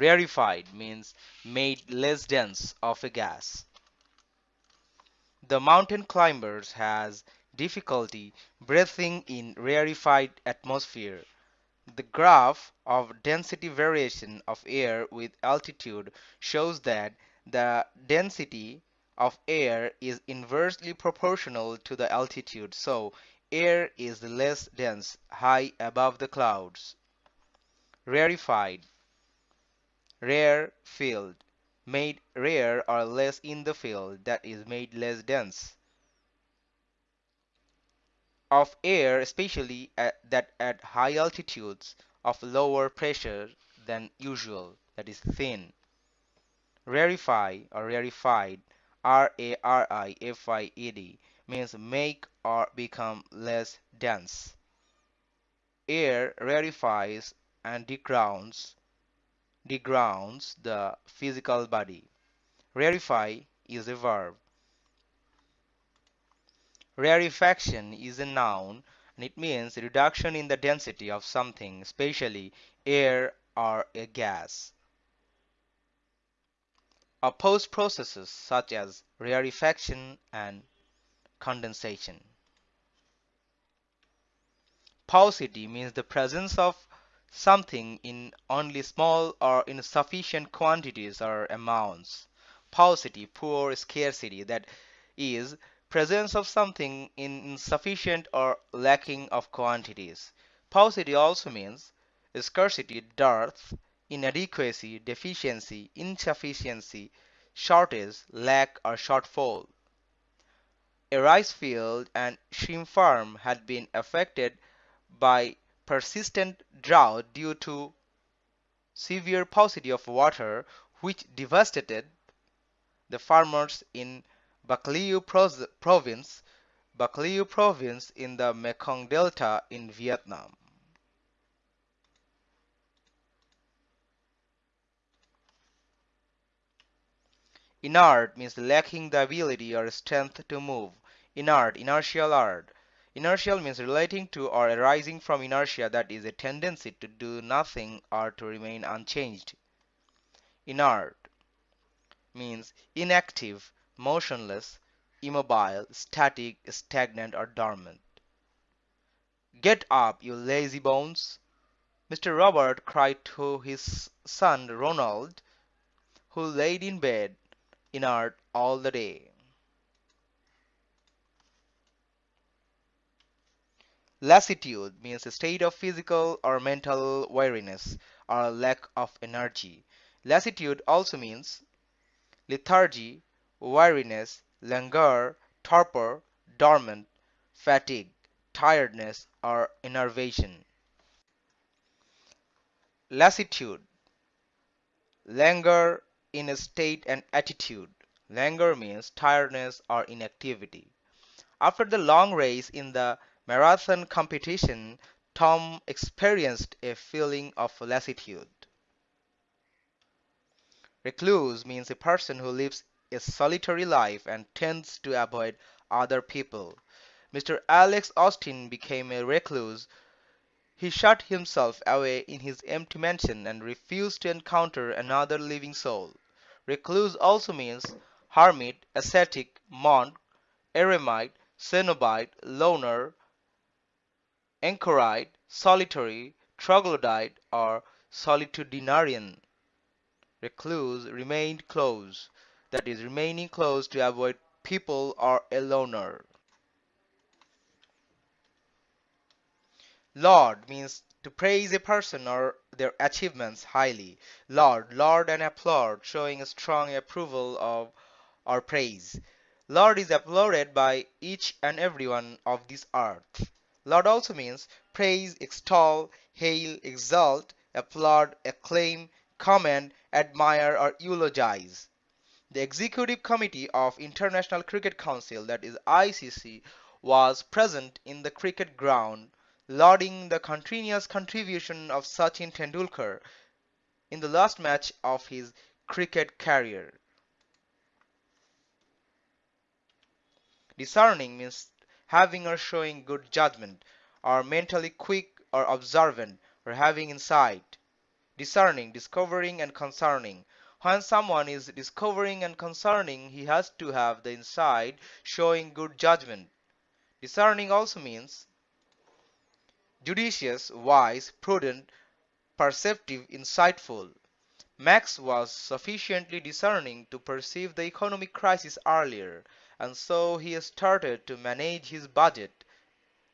Rarefied means made less dense of a gas. The mountain climbers has difficulty breathing in rarefied atmosphere. The graph of density variation of air with altitude shows that the density of air is inversely proportional to the altitude so air is less dense high above the clouds. Rarefied rare field made rare or less in the field that is made less dense of air especially at, that at high altitudes of lower pressure than usual that is thin. Rarefy or rarefied R-A-R-I-F-I-E-D means make or become less dense. Air rarefies and degrounds degrounds the physical body. Rarefy is a verb. Rarefaction is a noun and it means reduction in the density of something, especially air or a gas. Opposed processes such as rarefaction and condensation. Paucity means the presence of something in only small or insufficient quantities or amounts. Paucity, poor scarcity, that is, presence of something in insufficient or lacking of quantities. Paucity also means scarcity, dearth, inadequacy, deficiency, insufficiency, shortage, lack or shortfall. A rice field and shrimp farm had been affected by persistent drought due to severe paucity of water which devastated the farmers in Bac Lieu province, Bac Lieu province in the Mekong Delta in Vietnam. Inert means lacking the ability or strength to move. Inert, inertial art. Inertial means relating to or arising from inertia that is a tendency to do nothing or to remain unchanged. Inert means inactive, motionless, immobile, static, stagnant or dormant. Get up, you lazy bones! Mr. Robert cried to his son Ronald, who laid in bed inert all the day. Lassitude means a state of physical or mental weariness or lack of energy. Lassitude also means lethargy, weariness, languor, torpor, dormant, fatigue, tiredness, or enervation. Lassitude Languor in a state and attitude. Languor means tiredness or inactivity. After the long race in the marathon competition, Tom experienced a feeling of lassitude. Recluse means a person who lives a solitary life and tends to avoid other people. Mr. Alex Austin became a recluse. He shut himself away in his empty mansion and refused to encounter another living soul. Recluse also means hermit, ascetic, monk, eremite, cenobite, loner, anchorite, solitary, troglodyte, or solitudinarian. Recluse remained close, that is, remaining close to avoid people or a loner. Laud means to praise a person or their achievements highly. Laud, laud and applaud, showing a strong approval of or praise. Laud is applauded by each and every one of this earth. Laud also means praise, extol, hail, exalt, applaud, acclaim, commend, admire, or eulogize. The Executive Committee of International Cricket Council, that is ICC, was present in the cricket ground, lauding the continuous contribution of Sachin Tendulkar in the last match of his cricket career. Discerning means having or showing good judgment, or mentally quick or observant, or having insight. discerning, discovering, and concerning. When someone is discovering and concerning, he has to have the insight showing good judgment. Discerning also means judicious, wise, prudent, perceptive, insightful. Max was sufficiently discerning to perceive the economic crisis earlier, and so he started to manage his budget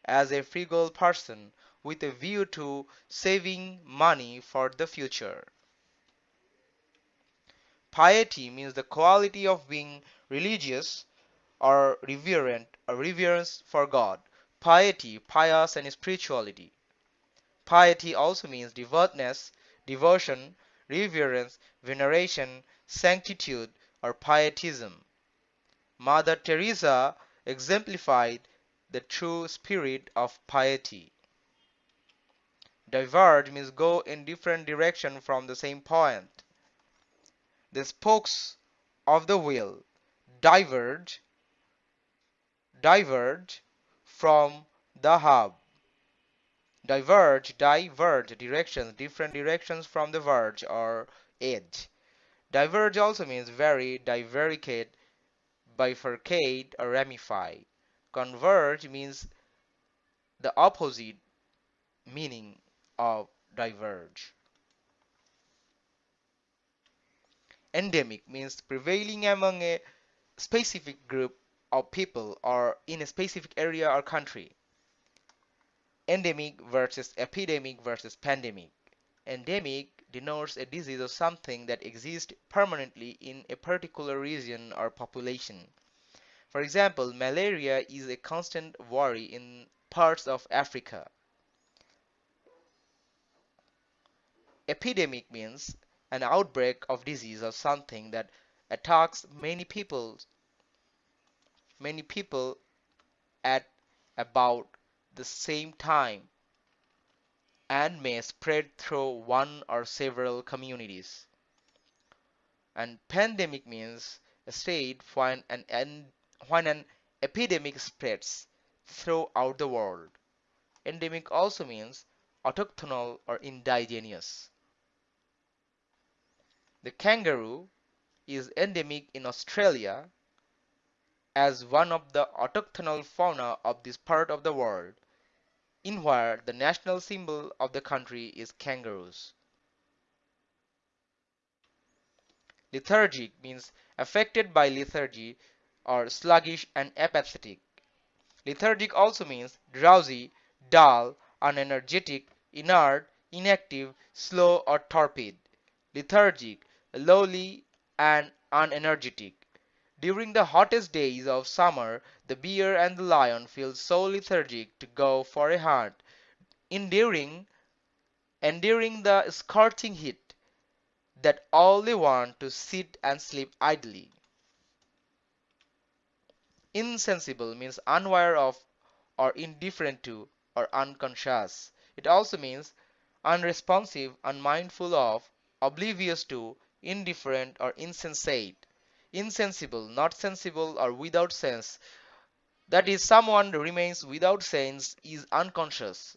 as a frugal person with a view to saving money for the future. Piety means the quality of being religious or reverent or reverence for God. Piety, pious and spirituality. Piety also means devoutness, devotion, reverence, veneration, sanctitude, or pietism. Mother Teresa exemplified the true spirit of piety. Diverge means go in different direction from the same point. The spokes of the wheel diverge diverge from the hub diverge diverge directions different directions from the verge or edge diverge also means vary divaricate bifurcate or ramify. Converge means the opposite meaning of diverge. Endemic means prevailing among a specific group of people or in a specific area or country. Endemic versus epidemic versus pandemic. Endemic denotes a disease or something that exists permanently in a particular region or population. For example, malaria is a constant worry in parts of Africa. Epidemic means an outbreak of disease or something that attacks many people many people at about the same time and may spread through one or several communities. And pandemic means a state when an, when an epidemic spreads throughout the world. Endemic also means autochthonal or indigenous. The kangaroo is endemic in Australia as one of the autochthonal fauna of this part of the world in where the national symbol of the country is kangaroos. Lethargic means affected by lethargy or sluggish and apathetic. Lethargic also means drowsy, dull, unenergetic, inert, inactive, slow or torpid. Lethargic, lowly and unenergetic. During the hottest days of summer the bear and the lion feel so lethargic to go for a hunt, enduring the scorching heat, that all they want to sit and sleep idly. Insensible means unaware of or indifferent to or unconscious. It also means unresponsive, unmindful of, oblivious to, indifferent or insensate insensible, not sensible or without sense. That is, someone remains without sense is unconscious.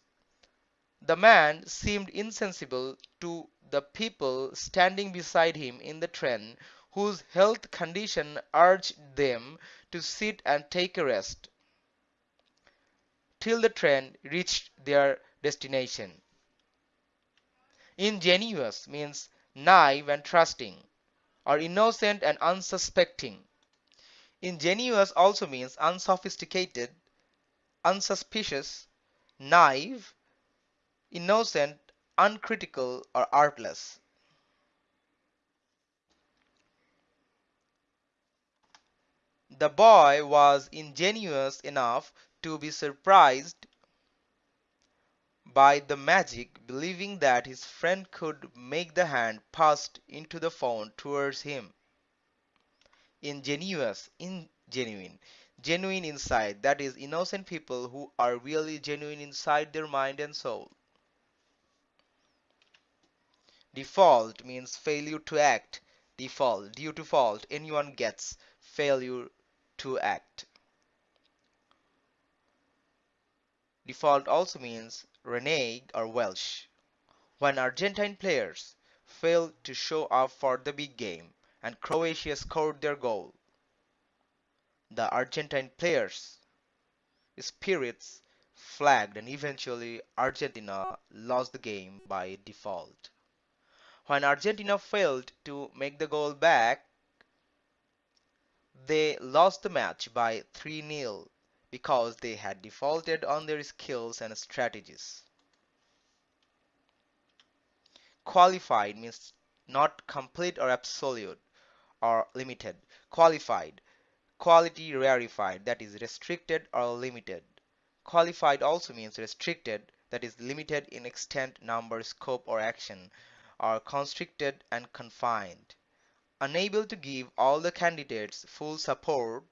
The man seemed insensible to the people standing beside him in the train whose health condition urged them to sit and take a rest till the train reached their destination. Ingenuous means naive and trusting or innocent and unsuspecting. Ingenuous also means unsophisticated, unsuspicious, naive, innocent, uncritical, or artless. The boy was ingenuous enough to be surprised by the magic, believing that his friend could make the hand passed into the phone towards him. Ingenuous, ingenuine, genuine Genuine inside, that is, innocent people who are really genuine inside their mind and soul. Default means failure to act. Default, due to fault, anyone gets failure to act. Default also means renege or Welsh. When Argentine players failed to show up for the big game, and Croatia scored their goal. The Argentine players' spirits flagged and eventually Argentina lost the game by default. When Argentina failed to make the goal back, they lost the match by 3-0 because they had defaulted on their skills and strategies. Qualified means not complete or absolute or limited. Qualified, quality rarefied, that is restricted or limited. Qualified also means restricted, that is limited in extent, number, scope, or action, or constricted and confined. Unable to give all the candidates full support,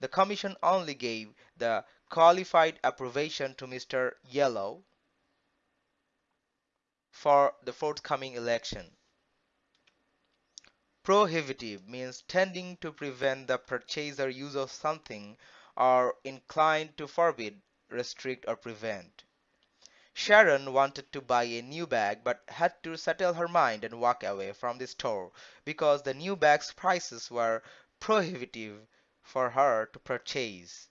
the Commission only gave the qualified approbation to Mr. Yellow for the forthcoming election. Prohibitive means tending to prevent the purchase or use of something or inclined to forbid, restrict or prevent. Sharon wanted to buy a new bag but had to settle her mind and walk away from the store because the new bag's prices were prohibitive for her to purchase.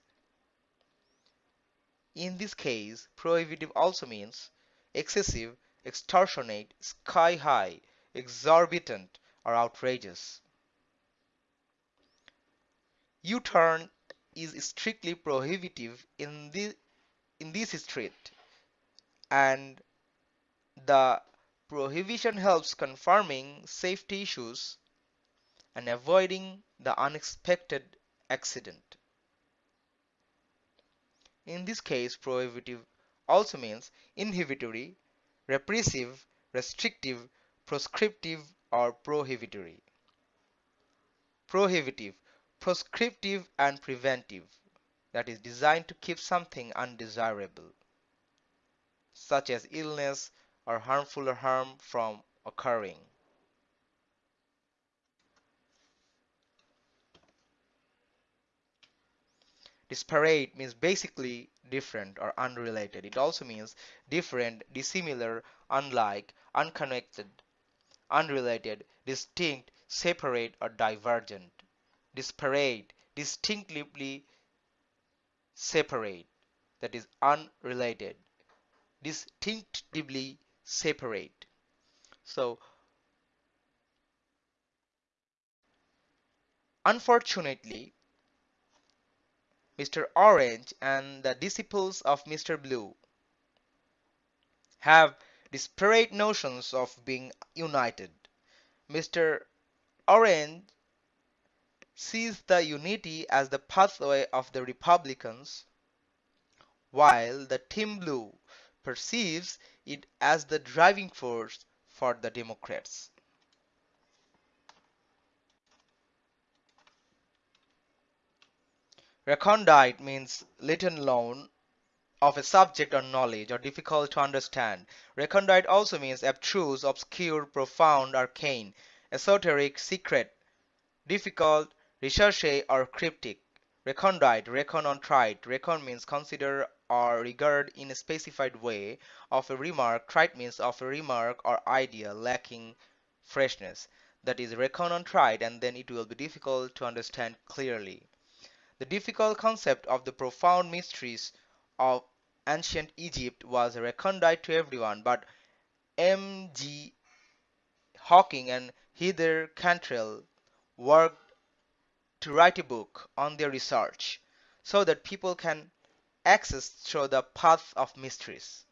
In this case, prohibitive also means excessive, extortionate, sky high, exorbitant, or outrageous. U-turn is strictly prohibitive in, the, in this street and the prohibition helps confirming safety issues and avoiding the unexpected accident. In this case, prohibitive also means inhibitory, repressive, restrictive, proscriptive, or prohibitory. Prohibitive, proscriptive and preventive, that is designed to keep something undesirable, such as illness or harmful harm from occurring. Disparate means basically different or unrelated. It also means different, dissimilar, unlike, unconnected, unrelated, distinct, separate, or divergent. Disparate, distinctly separate, that is unrelated, distinctively separate. So, unfortunately, Mr. Orange and the disciples of Mr. Blue have disparate notions of being united. Mr. Orange sees the unity as the pathway of the Republicans, while the Team Blue perceives it as the driving force for the Democrats. Recondite means little known of a subject or knowledge or difficult to understand. Recondite also means abstruse, obscure, profound, arcane, esoteric, secret, difficult, recherche or cryptic. Recondite, reckon on trite. Reckon means consider or regard in a specified way of a remark. Trite means of a remark or idea lacking freshness. That is reckon on trite and then it will be difficult to understand clearly. The difficult concept of the profound mysteries of ancient Egypt was recondite to everyone, but M. G. Hocking and Heather Cantrell worked to write a book on their research so that people can access through the path of mysteries.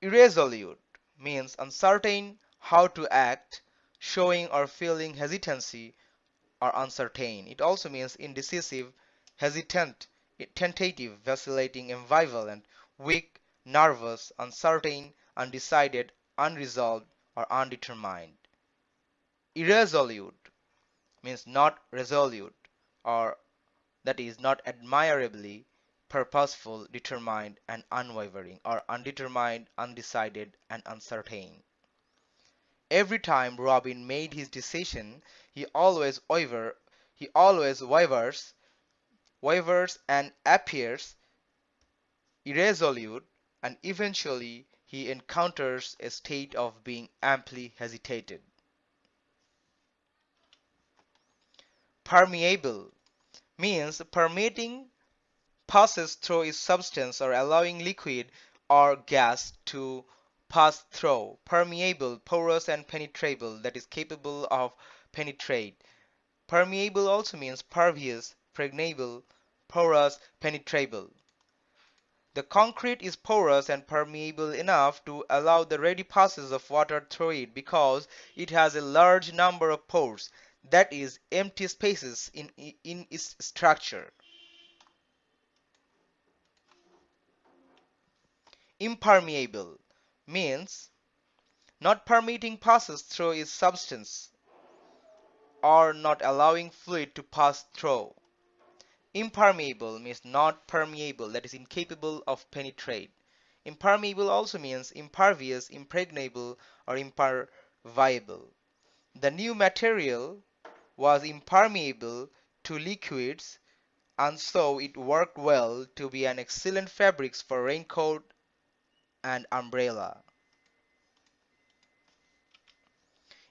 Irresolute means uncertain how to act showing or feeling hesitancy or uncertain. It also means indecisive, hesitant, tentative, vacillating, ambivalent, weak, nervous, uncertain, undecided, unresolved, or undetermined. Irresolute means not resolute or that is not admirably purposeful, determined, and unwavering, or undetermined, undecided, and uncertain. Every time Robin made his decision, he always waver, he always wavers, wavers and appears irresolute and eventually he encounters a state of being amply hesitated. Permeable means permitting passes through its substance or allowing liquid or gas to pass through. Permeable, porous and penetrable that is capable of penetrate. Permeable also means pervious, pregnable, porous, penetrable. The concrete is porous and permeable enough to allow the ready passage of water through it because it has a large number of pores, that is, empty spaces in, in its structure. Impermeable means not permitting passes through its substance or not allowing fluid to pass through. Impermeable means not permeable, that is incapable of penetrate. Impermeable also means impervious, impregnable, or imperviable. The new material was impermeable to liquids and so it worked well to be an excellent fabric for raincoat and umbrella.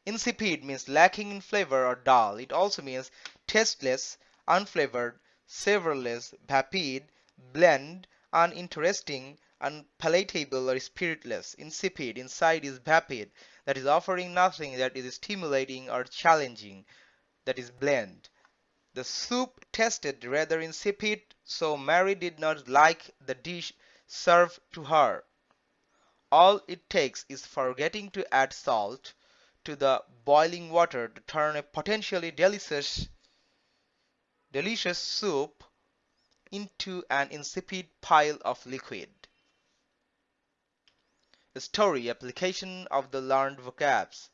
Insipid means lacking in flavor or dull. It also means tasteless, unflavored, savorless, vapid, bland, uninteresting, unpalatable or spiritless. Insipid, inside is vapid, that is offering nothing that is stimulating or challenging, that is bland. The soup tasted rather insipid, so Mary did not like the dish served to her. All it takes is forgetting to add salt to the boiling water to turn a potentially delicious delicious soup into an insipid pile of liquid. Story application of the learned vocabs.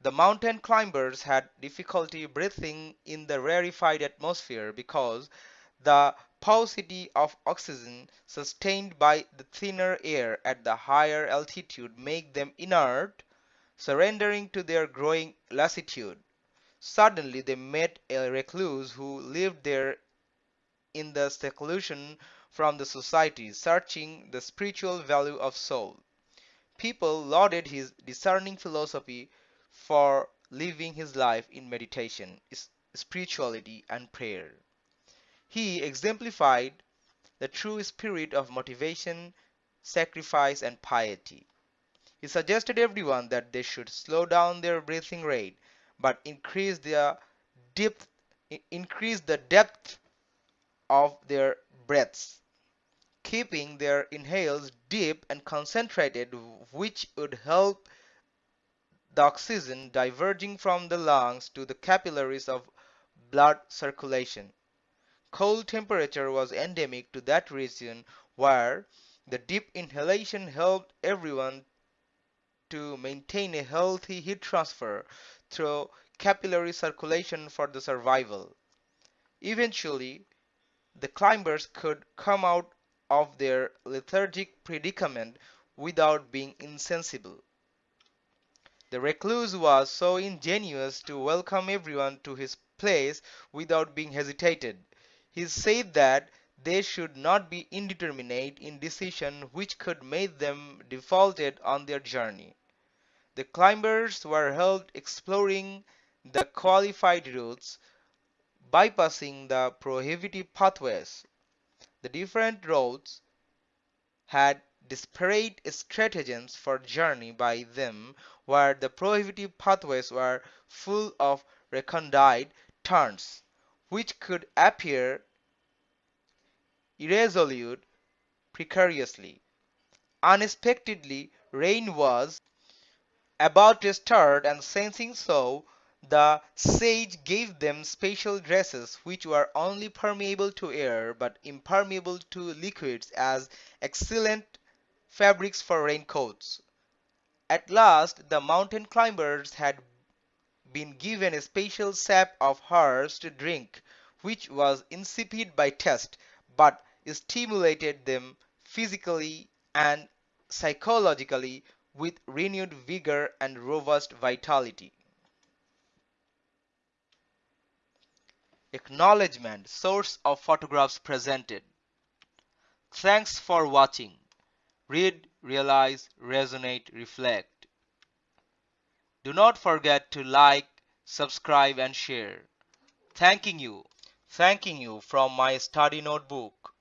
The mountain climbers had difficulty breathing in the rarefied atmosphere because the paucity of oxygen sustained by the thinner air at the higher altitude made them inert, surrendering to their growing lassitude. Suddenly they met a recluse who lived there in the seclusion from the society, searching the spiritual value of soul. People lauded his discerning philosophy for living his life in meditation, spirituality, and prayer. He exemplified the true spirit of motivation, sacrifice, and piety. He suggested everyone that they should slow down their breathing rate but increase their depth increase the depth of their breaths keeping their inhales deep and concentrated which would help the oxygen diverging from the lungs to the capillaries of blood circulation. Cold temperature was endemic to that region where the deep inhalation helped everyone to maintain a healthy heat transfer through capillary circulation for the survival. Eventually, the climbers could come out of their lethargic predicament without being insensible. The recluse was so ingenuous to welcome everyone to his place without being hesitated. He said that they should not be indeterminate in decision which could make them defaulted on their journey. The climbers were helped exploring the qualified routes, bypassing the prohibitive pathways. The different routes had disparate stratagems for journey by them where the prohibitive pathways were full of recondite turns, which could appear irresolute precariously. Unexpectedly rain was about to start and sensing so, the sage gave them special dresses which were only permeable to air but impermeable to liquids as excellent fabrics for raincoats. At last the mountain climbers had been given a special sap of hers to drink which was insipid by taste but stimulated them physically and psychologically with renewed vigor and robust vitality. Acknowledgement Source of photographs presented. Thanks for watching. Read, realize, resonate, reflect. Do not forget to like, subscribe and share. Thanking you. Thanking you from my study notebook.